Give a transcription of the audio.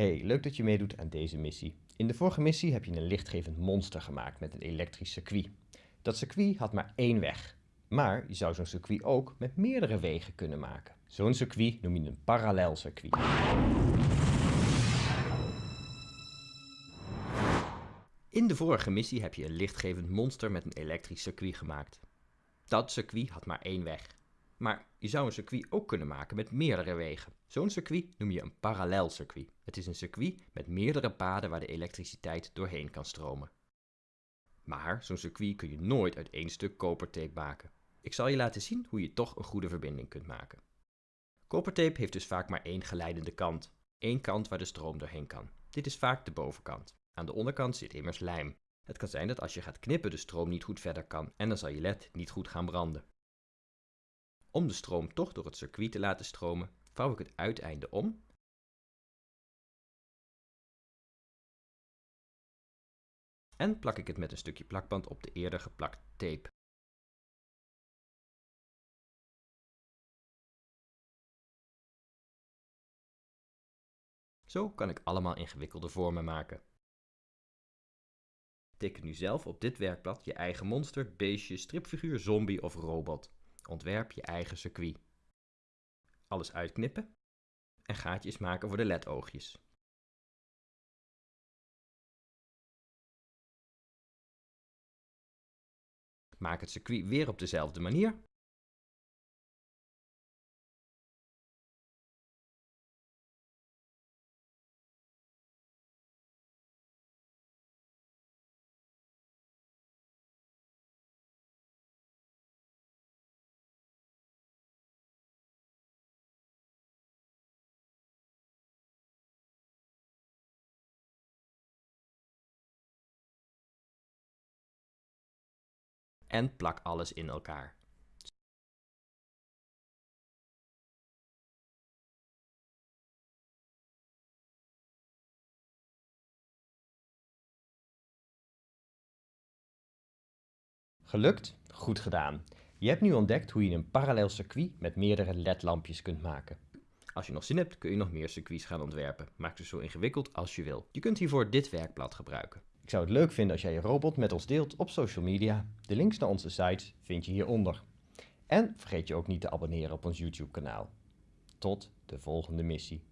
Hey, leuk dat je meedoet aan deze missie. In de vorige missie heb je een lichtgevend monster gemaakt met een elektrisch circuit. Dat circuit had maar één weg. Maar je zou zo'n circuit ook met meerdere wegen kunnen maken. Zo'n circuit noem je een parallel circuit. In de vorige missie heb je een lichtgevend monster met een elektrisch circuit gemaakt. Dat circuit had maar één weg. Maar je zou een circuit ook kunnen maken met meerdere wegen. Zo'n circuit noem je een parallelcircuit. Het is een circuit met meerdere paden waar de elektriciteit doorheen kan stromen. Maar zo'n circuit kun je nooit uit één stuk kopertape maken. Ik zal je laten zien hoe je toch een goede verbinding kunt maken. Kopertape heeft dus vaak maar één geleidende kant. Eén kant waar de stroom doorheen kan. Dit is vaak de bovenkant. Aan de onderkant zit immers lijm. Het kan zijn dat als je gaat knippen de stroom niet goed verder kan en dan zal je led niet goed gaan branden. Om de stroom toch door het circuit te laten stromen, vouw ik het uiteinde om en plak ik het met een stukje plakband op de eerder geplakte tape. Zo kan ik allemaal ingewikkelde vormen maken. Teken nu zelf op dit werkblad je eigen monster, beestje, stripfiguur, zombie of robot. Ontwerp je eigen circuit. Alles uitknippen en gaatjes maken voor de LED-oogjes. Maak het circuit weer op dezelfde manier. En plak alles in elkaar. Gelukt? Goed gedaan. Je hebt nu ontdekt hoe je een parallel circuit met meerdere LED-lampjes kunt maken. Als je nog zin hebt, kun je nog meer circuits gaan ontwerpen. Maak ze zo ingewikkeld als je wil. Je kunt hiervoor dit werkblad gebruiken. Ik zou het leuk vinden als jij je robot met ons deelt op social media. De links naar onze sites vind je hieronder. En vergeet je ook niet te abonneren op ons YouTube kanaal. Tot de volgende missie.